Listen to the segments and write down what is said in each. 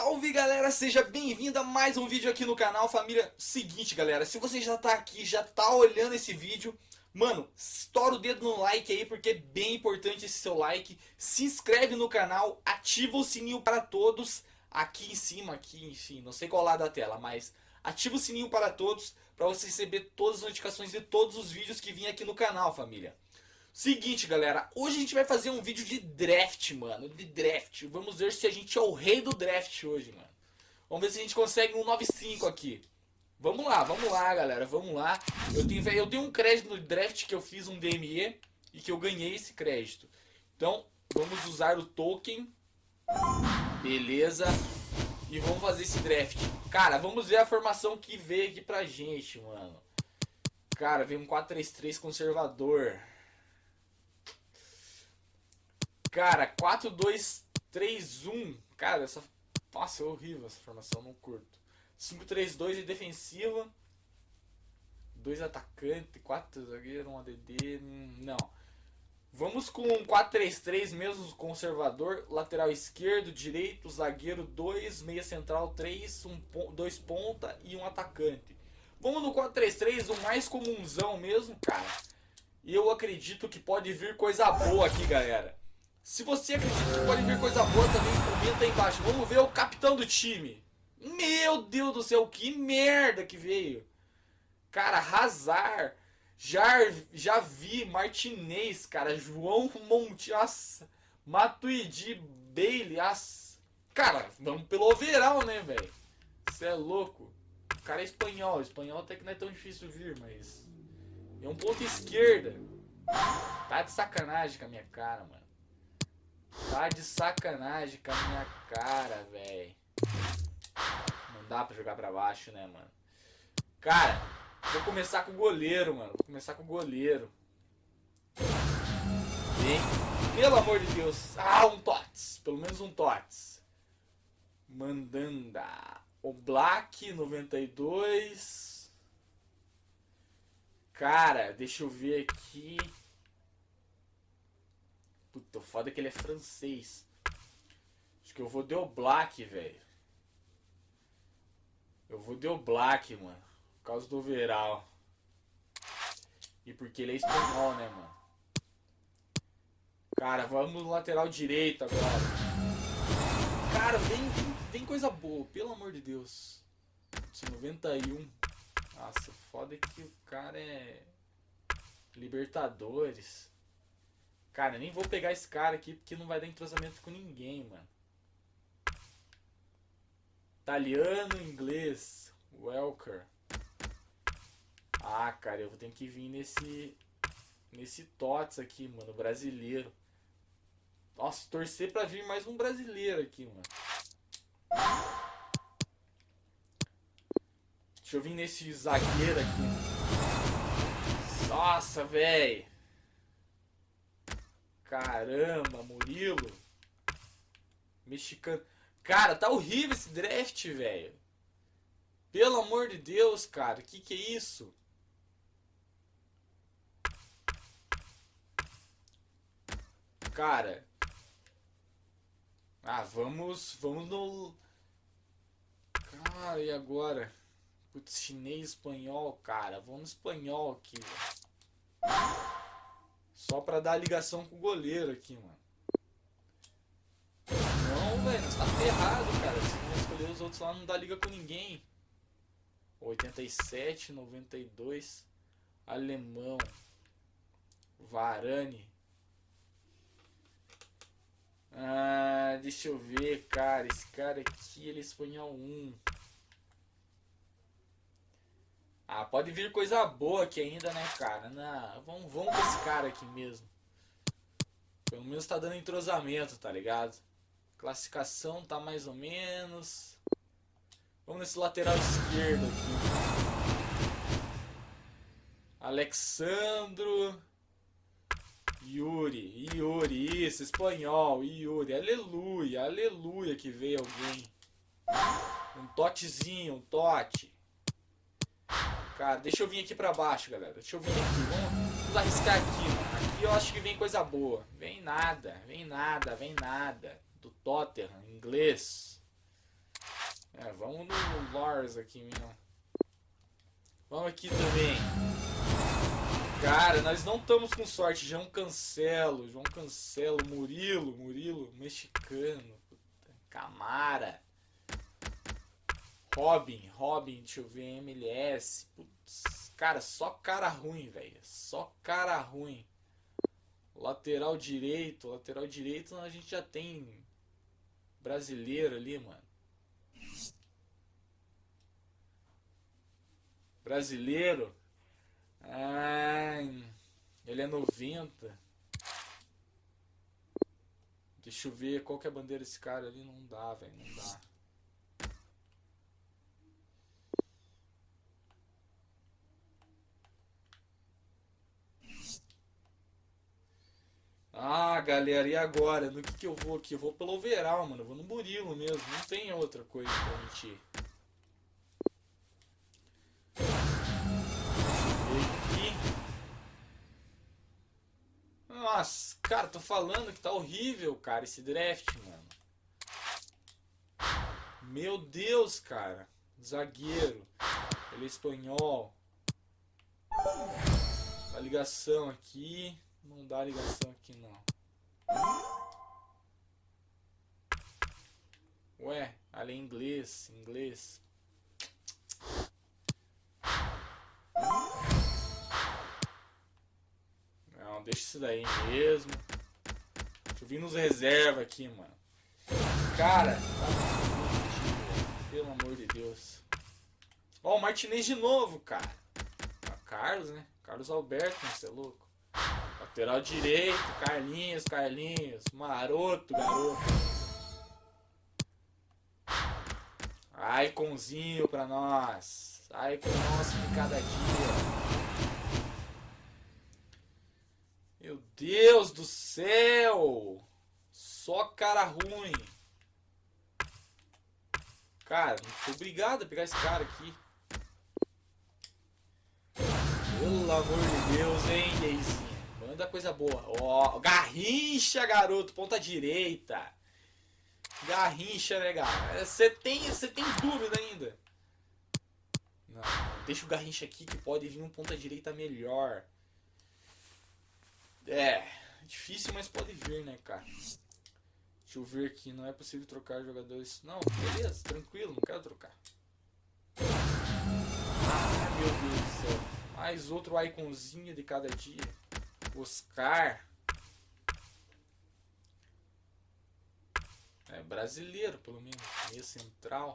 Salve galera, seja bem-vindo a mais um vídeo aqui no canal Família, seguinte galera, se você já tá aqui, já tá olhando esse vídeo Mano, estoura o dedo no like aí porque é bem importante esse seu like. Se inscreve no canal, ativa o sininho para todos. Aqui em cima, aqui enfim, não sei qual lado da tela Mas ativa o sininho para todos para você receber todas as notificações de todos os vídeos que vêm aqui no canal família Seguinte, galera, hoje a gente vai fazer um vídeo de draft, mano, de draft. Vamos ver se a gente é o rei do draft hoje, mano. Vamos ver se a gente consegue um 9.5 aqui. Vamos lá, vamos lá, galera, vamos lá. Eu tenho, eu tenho um crédito no draft que eu fiz um DME e que eu ganhei esse crédito. Então, vamos usar o token. Beleza. E vamos fazer esse draft. Cara, vamos ver a formação que veio aqui pra gente, mano. Cara, veio um 4-3-3 conservador. Cara, 4, 2, 3, 1. Cara, essa. Nossa, é horrível essa formação, não curto. 5, 3, 2 e defensiva. 2 atacante, 4 zagueiro, 1 ADD. Não. Vamos com 4-3-3 mesmo, conservador. Lateral esquerdo, direito, zagueiro 2, meia central 3, 2 ponta e um atacante. Vamos no 4-3-3, o mais comunzão mesmo, cara. E eu acredito que pode vir coisa boa aqui, galera. Se você acredita que pode vir coisa boa também, comenta aí embaixo. Vamos ver o capitão do time. Meu Deus do céu, que merda que veio. Cara, Hazard, já, já vi Martinez, cara, João Monte, nossa, Matuidi, Bailey. Cara, vamos pelo overall, né, velho? Você é louco. O cara é espanhol, espanhol até que não é tão difícil vir, mas... É um ponto esquerda. Tá de sacanagem com a minha cara, mano. Tá de sacanagem com a minha cara, velho. Não dá pra jogar pra baixo, né, mano? Cara, vou começar com o goleiro, mano. Vou começar com o goleiro. Bem, pelo amor de Deus. Ah, um TOTS. Pelo menos um TOTS. Mandanda. O Black 92. Cara, deixa eu ver aqui. O foda é que ele é francês. Acho que eu vou de o Black, velho. Eu vou de o Black, mano. Por causa do Veral. E porque ele é espanhol, né, mano? Cara, vamos no lateral direito agora. Cara, vem, vem coisa boa, pelo amor de Deus. 91. Nossa, foda é que o cara é... Libertadores. Cara, nem vou pegar esse cara aqui porque não vai dar entrosamento com ninguém, mano. Italiano, inglês. Welker. Ah, cara, eu vou ter que vir nesse... Nesse TOTS aqui, mano. Brasileiro. Nossa, torcer pra vir mais um brasileiro aqui, mano. Deixa eu vir nesse zagueiro aqui. Nossa, velho. Caramba, Murilo. Mexicano. Cara, tá horrível esse draft, velho. Pelo amor de Deus, cara. Que que é isso? Cara. Ah, vamos... Vamos no... Cara, e agora? Putz, chinês, espanhol, cara. Vamos no espanhol aqui. Só pra dar a ligação com o goleiro aqui, mano. Não, velho, você tá ferrado, cara. Se não escolher os outros lá, não dá liga com ninguém. 87, 92. Alemão. Varane. Ah, deixa eu ver, cara. Esse cara aqui, ele é espanhol 1. Ah, pode vir coisa boa aqui ainda, né, cara? Vamos, vamos com esse cara aqui mesmo. Pelo menos tá dando entrosamento, tá ligado? Classificação tá mais ou menos. Vamos nesse lateral esquerdo aqui. Alexandro. Yuri, Yuri, isso, espanhol, Yuri, aleluia, aleluia que veio alguém. Um totezinho, um tote. Cara, deixa eu vir aqui pra baixo, galera. Deixa eu vir aqui. Vamos, arriscar aqui. Aqui eu acho que vem coisa boa. Vem nada, vem nada, vem nada. Do Tottenham, inglês. É, vamos no Lars aqui mesmo. Vamos aqui também. Cara, nós não estamos com sorte. João Cancelo, João Cancelo, Murilo, Murilo, mexicano. Puta, Camara. Robin, Robin, deixa eu ver, MLS. Putz, cara, só cara ruim, velho. Só cara ruim. Lateral direito, lateral direito a gente já tem brasileiro ali, mano. Brasileiro. Ai, ele é 90. Deixa eu ver qual que é a bandeira desse cara ali. Não dá, velho. Não dá. Ah, galera, e agora? No que, que eu vou aqui? Eu vou pelo overall, mano. Eu vou no Murilo mesmo. Não tem outra coisa pra gente ir. Nossa, cara, tô falando que tá horrível, cara, esse draft, mano. Meu Deus, cara. Zagueiro. Ele é espanhol. A ligação aqui. Não dá ligação aqui não. Ué, ali é inglês, inglês. Não, deixa isso daí mesmo. Deixa eu vir nos reserva aqui, mano. Cara, pelo amor de Deus. Ó, o Martinez de novo, cara. Carlos, né? Carlos Alberto, você é louco. Lateral direito, Carlinhos, Carlinhos. Maroto, garoto. Iconzinho pra nós. Icon nosso de cada dia. Meu Deus do céu! Só cara ruim. Cara, fui obrigado a pegar esse cara aqui. Pelo amor de Deus, hein, Deizinho? Manda coisa boa. Ó, oh, Garrincha, garoto, ponta direita. Garrincha, né, cara? Você tem, você tem dúvida ainda? Não, deixa o Garrincha aqui que pode vir um ponta direita melhor. É, difícil, mas pode vir, né, cara? Deixa eu ver aqui, não é possível trocar jogadores. Não, beleza, tranquilo, não quero trocar. Ah, meu Deus do céu. Mais outro iconzinho de cada dia. Oscar. É brasileiro, pelo menos. Meio central.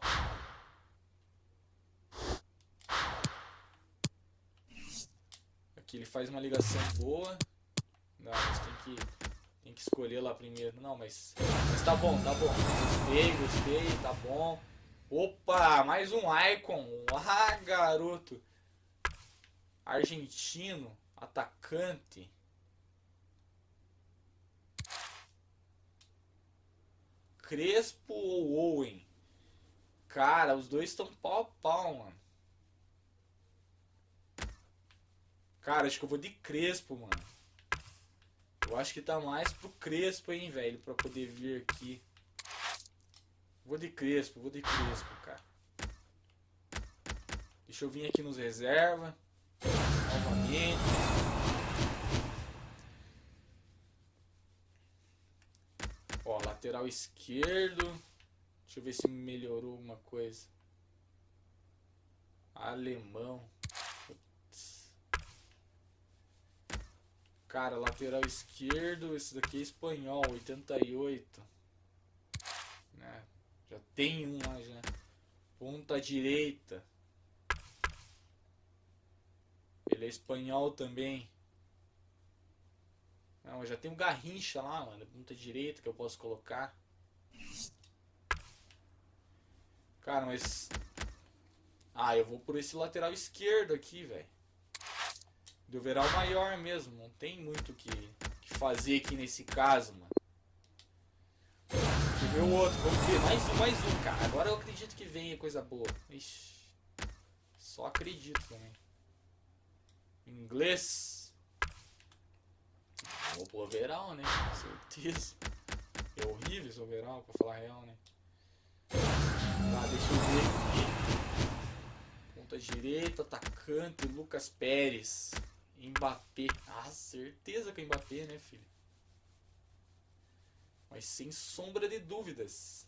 Aqui ele faz uma ligação boa. Não, mas tem que, tem que escolher lá primeiro. Não, mas, mas tá bom, tá bom. Gostei, gostei, tá bom. Opa, mais um Icon. Ah, garoto. Argentino, atacante. Crespo ou Owen? Cara, os dois estão pau a pau, mano. Cara, acho que eu vou de Crespo, mano. Eu acho que tá mais pro Crespo, hein, velho, pra poder vir aqui. Vou de Crespo, vou de Crespo, cara. Deixa eu vir aqui nos reserva. Novamente. Ó, lateral esquerdo. Deixa eu ver se melhorou alguma coisa. Alemão. Cara, lateral esquerdo, esse daqui é espanhol, 88. Né? Já tem um lá já. Ponta direita. Ele é espanhol também. Não, já tem um Garrincha lá, mano. Ponta direita que eu posso colocar. Cara, mas... Ah, eu vou por esse lateral esquerdo aqui, velho. Do overall maior mesmo. Não tem muito o que, que fazer aqui nesse caso, mano. Deixa eu ver o outro. Vamos ver. Mais um, mais um, cara. Agora eu acredito que venha coisa boa. Ixi. Só acredito também. Inglês. Vou pro overall, né? Certeza. É horrível esse overall, pra falar real, né? Tá, deixa eu ver direita, atacante, Lucas Pérez. Mbappé. Ah, certeza que é Mbappé, né, filho? Mas sem sombra de dúvidas.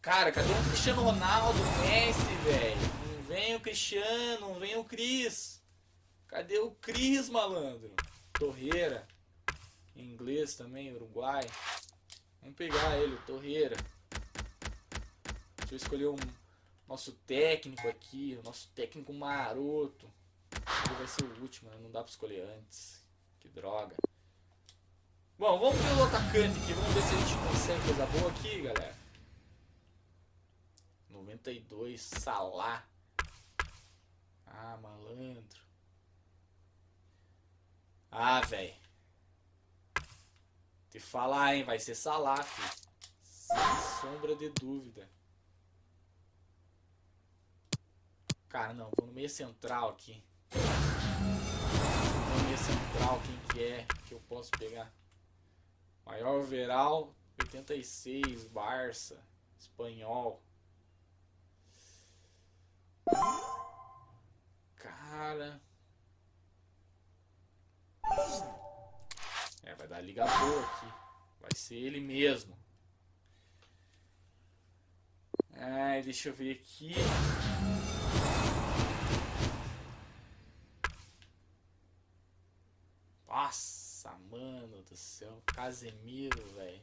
Cara, cadê o Cristiano Ronaldo, Messi, velho? O Cristiano, vem o Cris. Cadê o Cris, malandro? Torreira. Em inglês também, Uruguai. Vamos pegar ele, Torreira. Deixa eu escolher um nosso técnico aqui, o nosso técnico maroto. Ele vai ser o último, né? não dá pra escolher antes. Que droga. Bom, vamos pelo atacante aqui, vamos ver se a gente consegue coisa boa aqui, galera. 92, Salah. Ah, malandro. Ah, velho. Te falar, hein, vai ser Salah, filho. Sem sombra de dúvida. Cara, não, vou no meio central aqui. Vou no meio central, quem que é que eu posso pegar? Maior overall, 86, Barça, Espanhol. Cara. É, vai dar liga boa aqui. Vai ser ele mesmo. Ai, deixa eu ver aqui. Nossa, mano do céu. Casemiro, velho.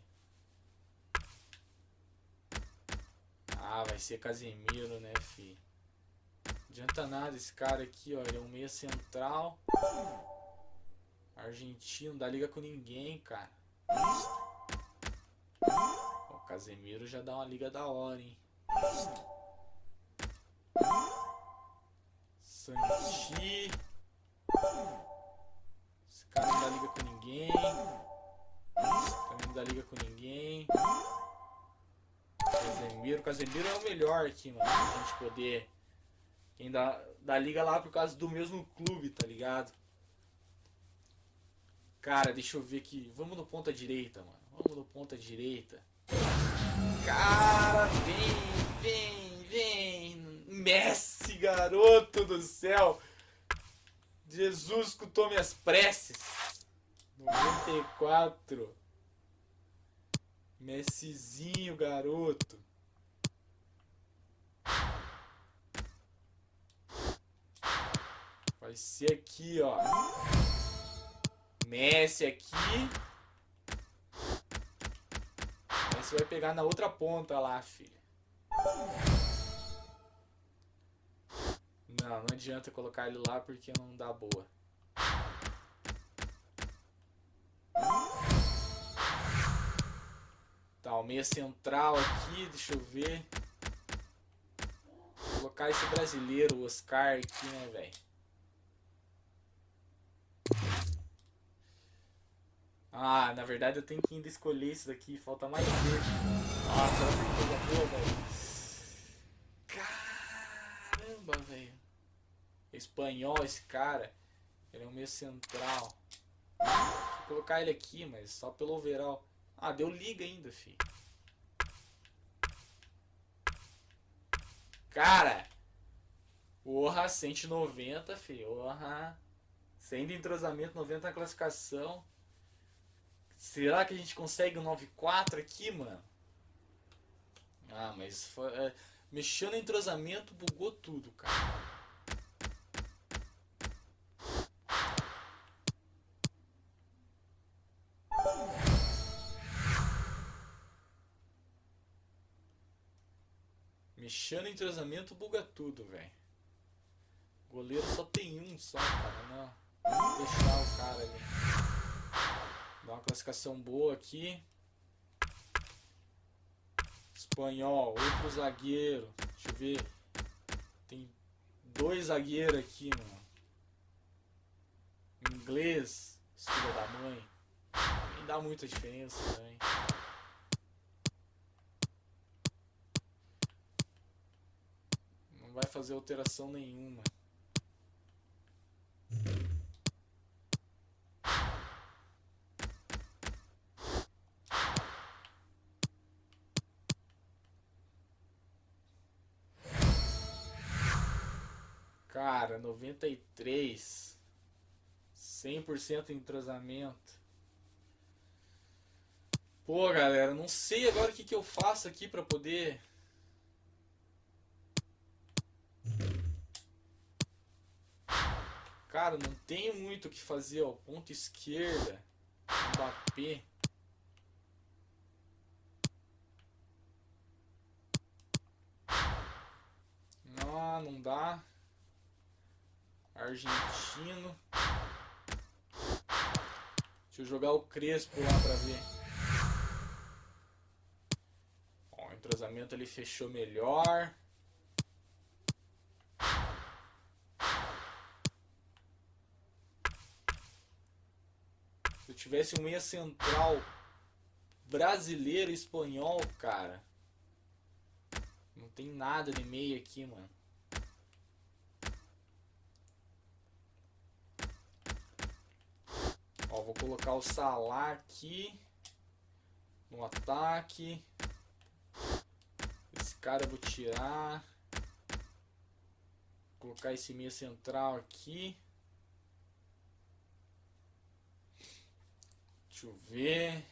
Ah, vai ser Casemiro, né, fi? Adianta nada esse cara aqui, ó. Ele é um meia central. Argentino, dá liga com ninguém, cara. O Casemiro já dá uma liga da hora, hein? Santi. Esse cara não dá liga com ninguém. Também não dá liga com ninguém. Casemiro. Casemiro é o melhor aqui, mano. Pra gente poder. Quem dá, dá liga lá por causa do mesmo clube, tá ligado? Cara, deixa eu ver aqui. Vamos no ponta direita, mano. Vamos no ponta direita. Cara, vem, vem, vem. Messi, garoto do céu. Jesus escutou minhas preces. 94. Messizinho, garoto. Vai ser aqui, ó. Messi aqui. Messi vai pegar na outra ponta lá, filho. Não, não adianta colocar ele lá porque não dá boa. Tá, o meia central aqui, deixa eu ver. Vou colocar esse brasileiro, o Oscar aqui, né, velho. Ah, na verdade eu tenho que ainda escolher isso daqui, falta mais vezes. Nossa, olha que coisa boa, velho. Caramba, velho. Espanhol esse cara. Ele é um meio central. Vou colocar ele aqui, mas só pelo overall. Ah, deu liga ainda, fi. Cara! Porra, 190, fi. Porra. Sem de entrosamento, 90 na classificação. Será que a gente consegue um 9.4 aqui, mano? Ah, mas foi, é, mexendo no entrosamento, bugou tudo, cara. Mexendo no entrosamento, buga tudo, velho. Goleiro só tem um só, cara. Não. Vamos deixar o cara ali. Dá uma classificação boa aqui. Espanhol, outro zagueiro. Deixa eu ver. Tem dois zagueiros aqui, mano. Inglês, filho da mãe. Nem dá muita diferença também. Não vai fazer alteração nenhuma. Cara, 93. 100% entrosamento. Pô, galera, não sei agora o que, que eu faço aqui pra poder... Cara, não tenho muito o que fazer, ó. Ponta esquerda. Mbappé. Não, não dá. Argentino. Deixa eu jogar o Crespo lá pra ver. Ó, o entrosamento ele fechou melhor. Se eu tivesse um meia central brasileiro espanhol, cara. Não tem nada de meia aqui, mano. Vou colocar o Salah aqui no ataque. Esse cara eu vou tirar. Vou colocar esse meia central aqui. Deixa eu ver.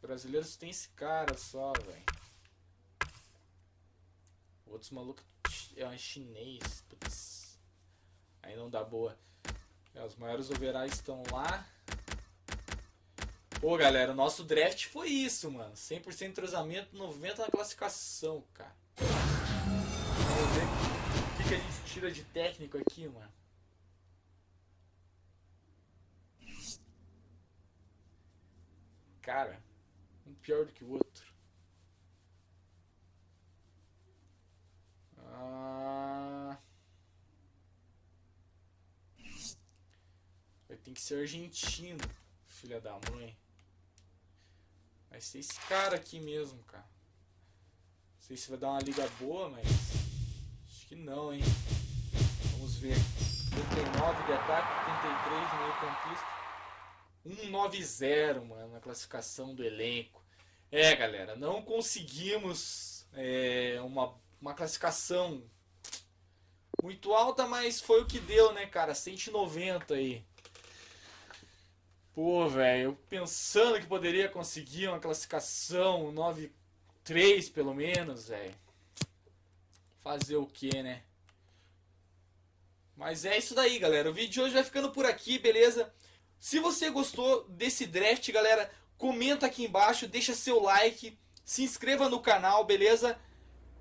Brasileiros tem esse cara só, velho. Outros malucos é chinês. Putz. Aí não dá boa. Os maiores overais estão lá. Pô, galera, o nosso draft foi isso, mano. 100% entrosamento, 90% na classificação, cara. Vamos ver o que, que a gente tira de técnico aqui, mano. Cara, um pior do que o outro. Ah... Vai ter que ser argentino, filha da mãe. Vai ser esse cara aqui mesmo, cara. Não sei se vai dar uma liga boa, mas... Acho que não, hein. Vamos ver. 39 de ataque, 33 de meio campista. 190, mano, na classificação do elenco. É, galera, não conseguimos é, uma, uma classificação muito alta, mas foi o que deu, né, cara? 190 aí. Pô, velho, pensando que poderia conseguir uma classificação 9-3 pelo menos, velho. Fazer o que, né? Mas é isso daí, galera. O vídeo de hoje vai ficando por aqui, beleza? Se você gostou desse draft, galera, comenta aqui embaixo, deixa seu like, se inscreva no canal, beleza?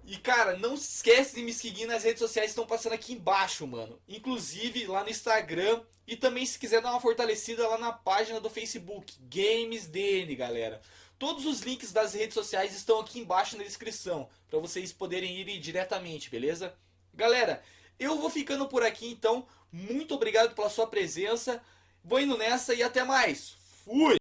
E cara, não se esquece de me seguir nas redes sociais que estão passando aqui embaixo, mano. Inclusive lá no Instagram e também se quiser dar uma fortalecida lá na página do Facebook, GamesDN, galera. Todos os links das redes sociais estão aqui embaixo na descrição, para vocês poderem ir diretamente, beleza? Galera, eu vou ficando por aqui então. Muito obrigado pela sua presença. Vou indo nessa e até mais. Fui!